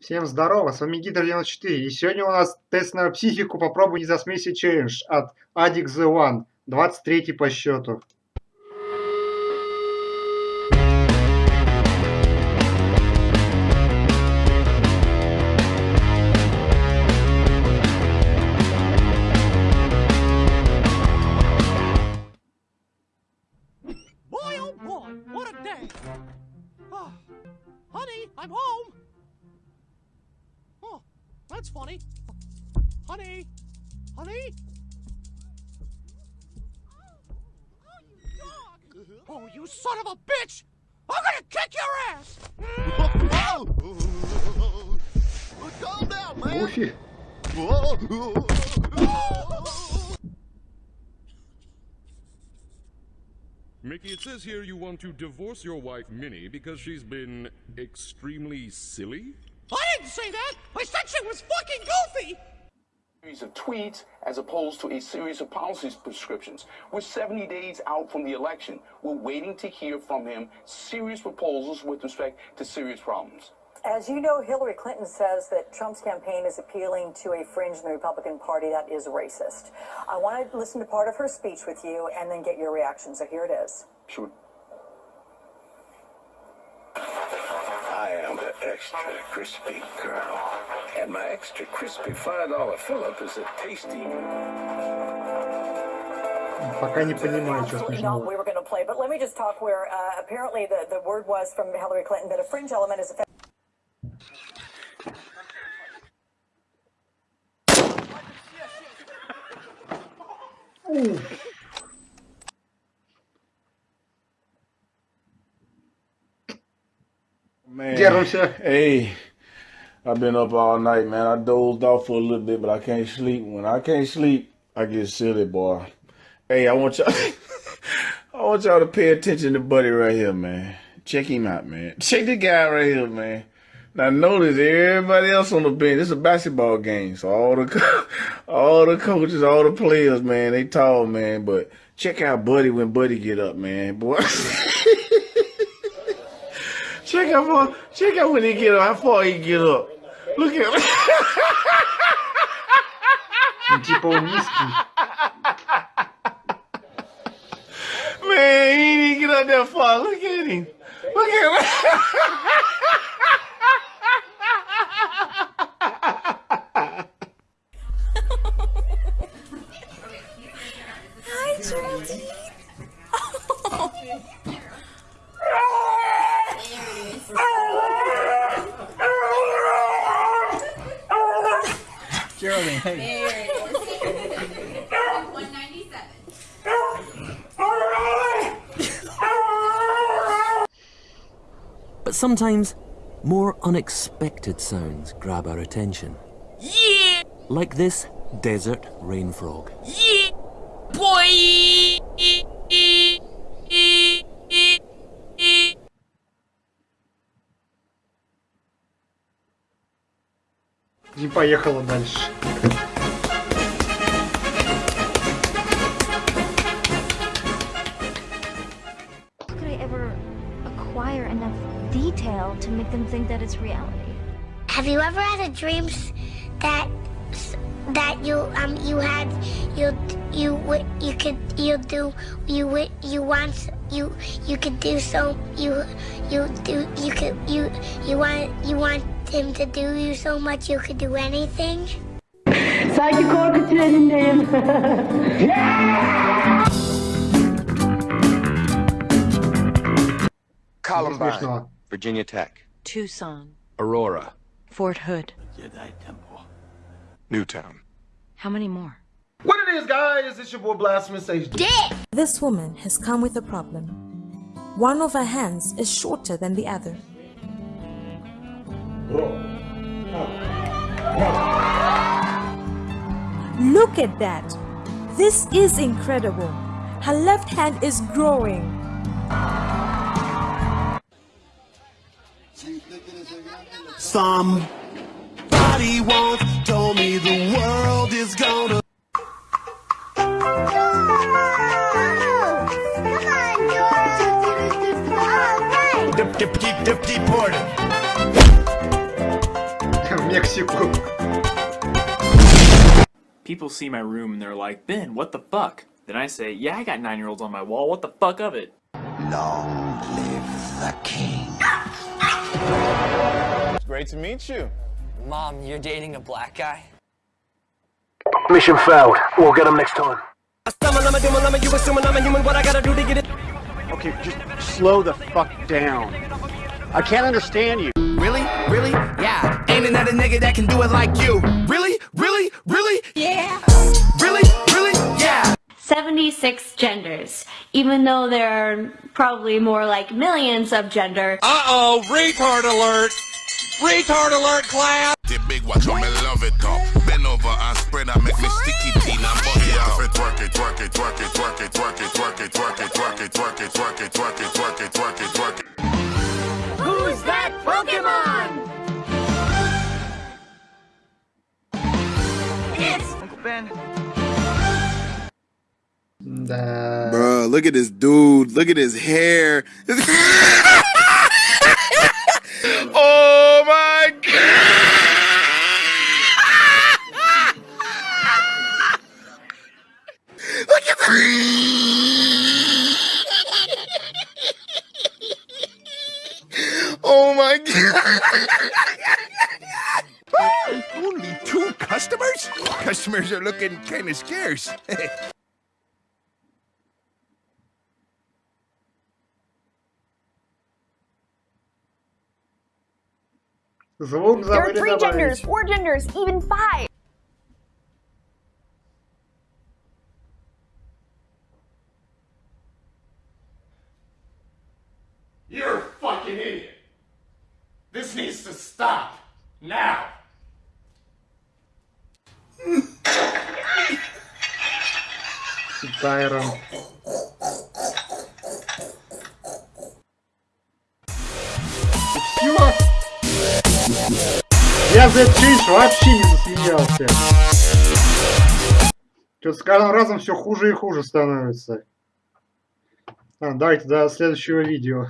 Всем здорово, с вами Гидр 94, и сегодня у нас тест на психику «Попробуй не засмейся челлендж» от Addict The One, 23 по счету. Boy, oh boy, what a day! Oh, honey, I'm home! that's funny. Honey, honey. Uh-huh. Oh, you son of a bitch! I'm gonna kick your ass! Whoa! Oh, calm down, man! Oh, shit. Whoa. Mickey, it says here you want to divorce your wife, Minnie, because she's been extremely silly? I didn't say that! I said she was fucking goofy! series of tweets as opposed to a series of policy prescriptions. We're 70 days out from the election. We're waiting to hear from him serious proposals with respect to serious problems. As you know, Hillary Clinton says that Trump's campaign is appealing to a fringe in the Republican Party that is racist. I want to listen to part of her speech with you and then get your reaction. So here it is. Sure. I am the extra crispy Colonel. And my extra crispy $5 Fill Up is a tasty... Пока не понимаю, что. We were going to play, but let me just talk where uh, apparently the, the word was from Hillary Clinton that a fringe element is a... Ooh. sir. Hey, I've been up all night, man. I dozed off for a little bit, but I can't sleep. When I can't sleep, I get silly, boy. Hey, I want y'all. I want y'all to pay attention to Buddy right here, man. Check him out, man. Check the guy right here, man. Now notice everybody else on the bench. It's a basketball game, so all the all the coaches, all the players, man, they tall, man. But check out Buddy when Buddy get up, man, boy. Chega, mo, chega, moniquiro, apoio, Look at... tipo um Man, he didn't get out there far. Look at him. Look at him. Geraldine, hey. But sometimes more unexpected sounds grab our attention. Yeah! Like this desert rain frog. Yeah! Boy! И поехала дальше. How could I ever acquire enough detail to make them think that it's reality? Have you ever had a dream s- that that you um you had you you wi- you could you do you wi- you want s- you you could do so you you do you could you you want you want him to do you so much you could do anything. Sanki korkutur elindeyim. yeah! Columbine, Virginia Tech, Tucson, Aurora, Fort Hood, Newtown. How many more? What it is, guys? It's your boy Blasphemous HD. This woman has come with a problem. One of her hands is shorter than the other. Look at that! This is incredible. Her left hand is growing. Somebody once told me the world is gonna. If deported. Mexico. People see my room and they're like, Ben, what the fuck? Then I say, yeah, I got nine-year-olds on my wall, what the fuck of it? Long live the king. It's great to meet you. Mom, you're dating a black guy? Mission failed. We'll get him next time. Okay, just slow the fuck down. I can't understand you. Really? Really? Yeah. Ain't another nigga that can do it like you. Really? Really? Really? Yeah. Really? Really? Yeah. 76 genders, even though there are probably more like millions of gender. Uh-oh, retard alert! Retard alert, class! The big watch on me love it up. Bend over and spread and make me It's Uncle Ben. Bruh, look at this dude. Look at his hair. oh my god! Look at the. Oh my god! Only two customers? Customers are looking kind of scarce. there are three genders, four genders, even five. You're a fucking idiot. This needs to stop. Now. Тайрон. Все. Я за этот челлендж вообще не засмеялся. Что-то с каждым разом все хуже и хуже становится. А, давайте до следующего видео.